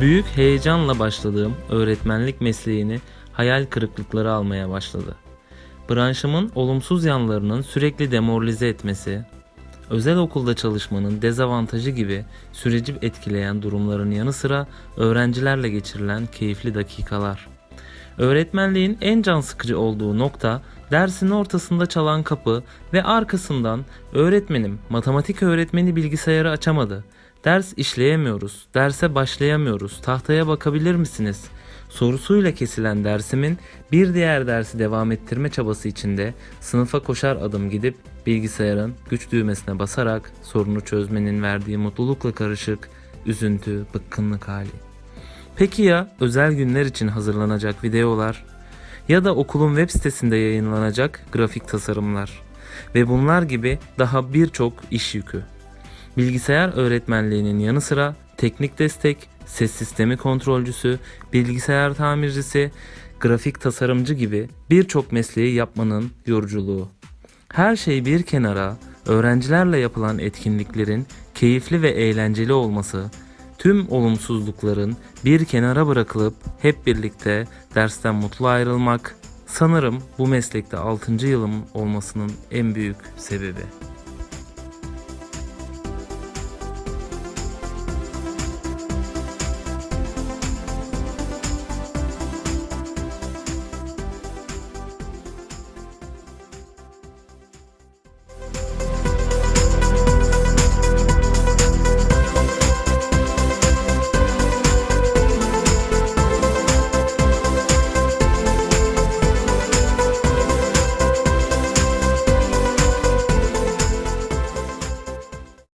Büyük heyecanla başladığım öğretmenlik mesleğini hayal kırıklıkları almaya başladı. Branşımın olumsuz yanlarının sürekli demoralize etmesi, özel okulda çalışmanın dezavantajı gibi süreci etkileyen durumların yanı sıra öğrencilerle geçirilen keyifli dakikalar. Öğretmenliğin en can sıkıcı olduğu nokta dersin ortasında çalan kapı ve arkasından öğretmenim matematik öğretmeni bilgisayarı açamadı. Ders işleyemiyoruz, derse başlayamıyoruz, tahtaya bakabilir misiniz? Sorusuyla kesilen dersimin bir diğer dersi devam ettirme çabası içinde sınıfa koşar adım gidip bilgisayarın güç düğmesine basarak sorunu çözmenin verdiği mutlulukla karışık üzüntü, bıkkınlık hali. Peki ya özel günler için hazırlanacak videolar ya da okulun web sitesinde yayınlanacak grafik tasarımlar ve bunlar gibi daha birçok iş yükü. Bilgisayar öğretmenliğinin yanı sıra teknik destek, ses sistemi kontrolcüsü, bilgisayar tamircisi, grafik tasarımcı gibi birçok mesleği yapmanın yoruculuğu. Her şey bir kenara, öğrencilerle yapılan etkinliklerin keyifli ve eğlenceli olması, tüm olumsuzlukların bir kenara bırakılıp hep birlikte dersten mutlu ayrılmak sanırım bu meslekte 6. yılım olmasının en büyük sebebi.